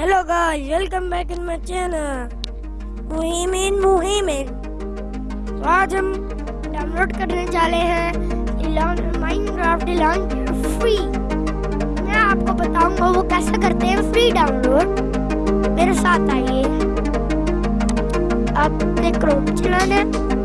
Hello guys, welcome back in my channel. मुहिमिन Muhimin तो आज हम डाउनलोड करने वाले हैं माइनक्राफ्ट लॉन्च फ्री मैं आपको बताऊँगा वो कैसे करते हैं फ्री डाउनलोड मेरे साथ आइए। आपने क्रोम चलाना है